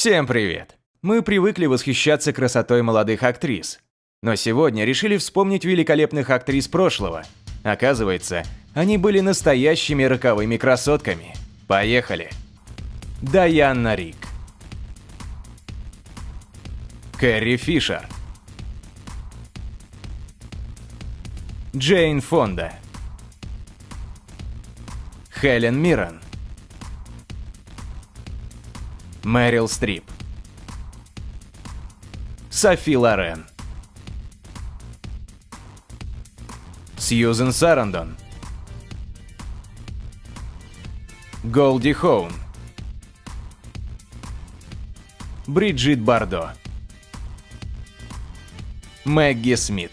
Всем привет! Мы привыкли восхищаться красотой молодых актрис. Но сегодня решили вспомнить великолепных актрис прошлого. Оказывается, они были настоящими роковыми красотками. Поехали! Дайанна Рик Кэрри Фишер Джейн Фонда Хелен Миррен Мэрил Стрип. Софи Лорен. Сьюзен Сарандон. Голди Хоун. Бриджит Бардо. Мэгги Смит